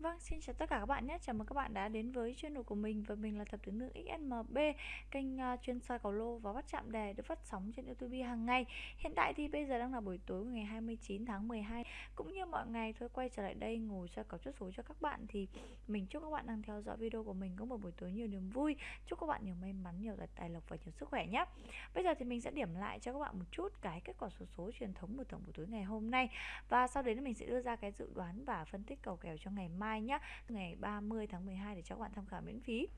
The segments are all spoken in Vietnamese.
Vâng, xin chào tất cả các bạn nhé. Chào mừng các bạn đã đến với channel của mình và mình là thập tướng nữ XNMB, kênh uh, chuyên soi cầu lô và bắt chạm đề được phát sóng trên YouTube hàng ngày. Hiện tại thì bây giờ đang là buổi tối ngày 29 tháng 12. Cũng như mọi ngày thôi quay trở lại đây ngồi soi cầu chốt số cho các bạn thì mình chúc các bạn đang theo dõi video của mình có một buổi tối nhiều niềm vui. Chúc các bạn nhiều may mắn, nhiều tài lộc và nhiều sức khỏe nhé. Bây giờ thì mình sẽ điểm lại cho các bạn một chút cái kết quả số số truyền thống của tổng buổi tối ngày hôm nay và sau đấy mình sẽ đưa ra cái dự đoán và phân tích cầu kèo cho ngày mai mai nhé ngày 30 tháng 12 để cho các bạn tham khảo miễn phí.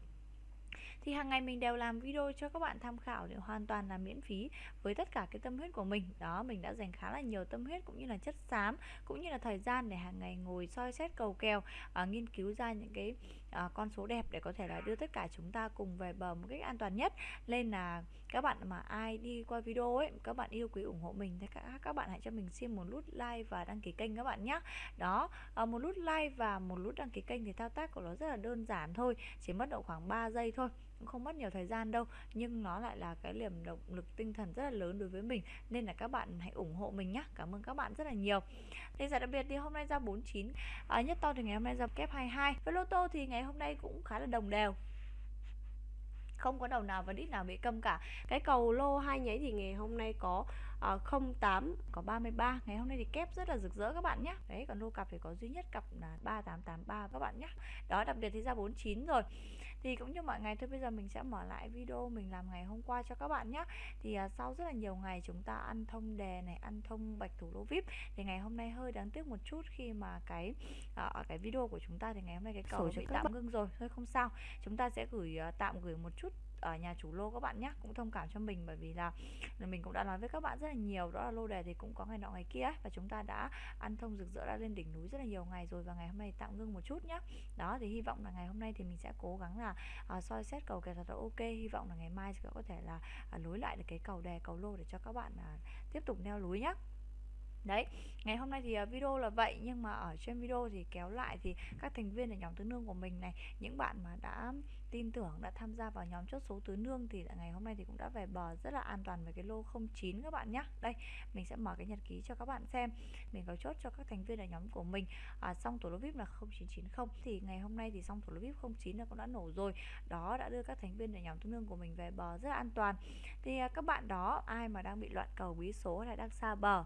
Thì hàng ngày mình đều làm video cho các bạn tham khảo để hoàn toàn là miễn phí với tất cả cái tâm huyết của mình. Đó mình đã dành khá là nhiều tâm huyết cũng như là chất xám cũng như là thời gian để hàng ngày ngồi soi xét cầu kèo uh, nghiên cứu ra những cái Ờ, con số đẹp để có thể là đưa tất cả chúng ta cùng về bờ một cách an toàn nhất. Nên là các bạn mà ai đi qua video ấy, các bạn yêu quý ủng hộ mình thì các các bạn hãy cho mình xin một nút like và đăng ký kênh các bạn nhé đó ờ, một nút like và một nút đăng ký kênh thì thao tác của nó rất là đơn giản thôi, chỉ mất độ khoảng 3 giây thôi cũng không mất nhiều thời gian đâu nhưng nó lại là cái liềm động lực tinh thần rất là lớn đối với mình nên là các bạn hãy ủng hộ mình nhé cảm ơn các bạn rất là nhiều. Thì giải đặc biệt thì hôm nay ra 49 à, nhất to thì ngày hôm nay ra kép 22 với lô tô thì ngày hôm nay cũng khá là đồng đều. Không có đầu nào và đít nào bị câm cả. Cái cầu lô hai nháy thì ngày hôm nay có 08 có 33 ngày hôm nay thì kép rất là rực rỡ các bạn nhé đấy còn lô cặp thì có duy nhất cặp là 3883 các bạn nhé đó đặc biệt thì ra 49 rồi. Thì cũng như mọi ngày thôi bây giờ mình sẽ mở lại video mình làm ngày hôm qua cho các bạn nhé thì uh, sau rất là nhiều ngày chúng ta ăn thông đề này ăn thông bạch thủ lô vip thì ngày hôm nay hơi đáng tiếc một chút khi mà cái uh, cái video của chúng ta thì ngày hôm nay cái cầu bị tạm ngưng rồi thôi không sao. Chúng ta sẽ gửi uh, tạm gửi một chút ở nhà chủ lô các bạn nhé cũng thông cảm cho mình bởi vì là mình cũng đã nói với các bạn rất là nhiều đó là lô đề thì cũng có ngày nọ ngày kia và chúng ta đã ăn thông rực rỡ đã lên đỉnh núi rất là nhiều ngày rồi và ngày hôm nay tạm ngưng một chút nhé đó thì hy vọng là ngày hôm nay thì mình sẽ cố gắng là à, soi xét cầu kèo thật là ok. Hy vọng là ngày mai sẽ có thể là à, lối lại được cái cầu đề cầu lô để cho các bạn à, tiếp tục neo núi nhé Đấy, ngày hôm nay thì à, video là vậy nhưng mà ở trên video thì kéo lại thì các thành viên ở nhóm tứ nương của mình này, những bạn mà đã tin tưởng đã tham gia vào nhóm chốt số tứ nương thì ngày hôm nay thì cũng đã về bờ rất là an toàn với cái lô 09 các bạn nhé. Đây, mình sẽ mở cái nhật ký cho các bạn xem. Mình có chốt cho các thành viên ở nhóm của mình. À, xong tổ lô VIP là 0990 thì ngày hôm nay thì xong tổ lô VIP 09 là cũng đã nổ rồi. Đó đã đưa các thành viên ở nhóm tứ nương của mình về bờ rất là an toàn. Thì à, các bạn đó ai mà đang bị loạn cầu bí số hay đang xa bờ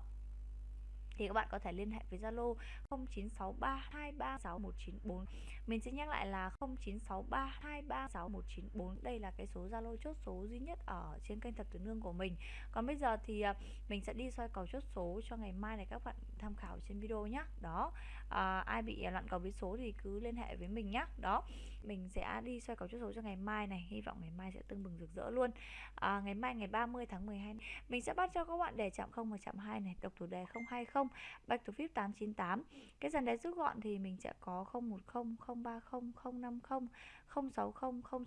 thì các bạn có thể liên hệ với Zalo 0963236194. Mình sẽ nhắc lại là 0963236194. Đây là cái số Zalo chốt số duy nhất ở trên kênh Thập Tử Nương của mình. Còn bây giờ thì à, mình sẽ đi soi cầu chốt số cho ngày mai này các bạn tham khảo trên video nhé. Đó, à, ai bị loạn cầu với số thì cứ liên hệ với mình nhé. Đó, mình sẽ đi soi cầu chốt số cho ngày mai này. Hy vọng ngày mai sẽ tưng bừng rực rỡ luôn. À, ngày mai ngày 30 tháng 12 mình sẽ bắt cho các bạn đề chạm 0 và chạm 2 này, độc thủ đề 020 Back to Flip 898 Cái dàn đáy rút gọn thì mình sẽ có 010, 030, 050, 060,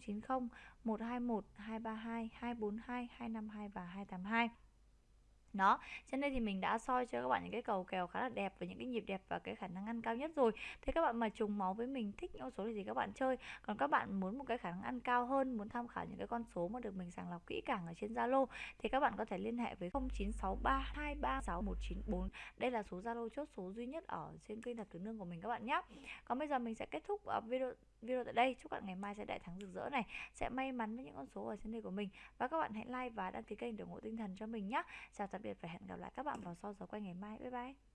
090, 121, 232, 242, 252 và 282 đó, Cho nên thì mình đã soi cho các bạn những cái cầu kèo khá là đẹp và những cái nhịp đẹp và cái khả năng ăn cao nhất rồi. Thế các bạn mà trùng máu với mình thích những con số gì các bạn chơi? Còn các bạn muốn một cái khả năng ăn cao hơn, muốn tham khảo những cái con số mà được mình sàng lọc kỹ càng ở trên Zalo, thì các bạn có thể liên hệ với 0963236194 đây là số Zalo chốt số duy nhất ở trên kênh đặt tứ nương của mình các bạn nhé còn bây giờ mình sẽ kết thúc ờ, video video tại đây. Chúc bạn ngày mai sẽ đại thắng rực rỡ này, sẽ may mắn với những con số ở trên đây của mình. Và các bạn hãy like và đăng ký kênh để ủng hộ tinh thần cho mình nhé chào tạm biệt và hẹn gặp lại các bạn vào sau giờ quay ngày mai. Bye bye.